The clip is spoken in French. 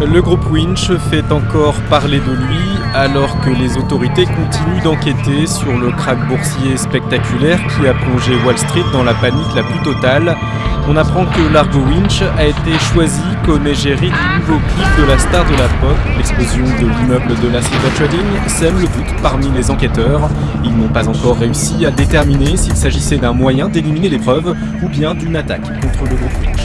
Le groupe Winch fait encore parler de lui alors que les autorités continuent d'enquêter sur le krach boursier spectaculaire qui a plongé Wall Street dans la panique la plus totale. On apprend que Largo Winch a été choisi comme égérie du nouveau clip de la star de la pop. L'explosion de l'immeuble de la Silver Trading sème le doute parmi les enquêteurs. Ils n'ont pas encore réussi à déterminer s'il s'agissait d'un moyen d'éliminer les preuves ou bien d'une attaque contre le groupe Winch.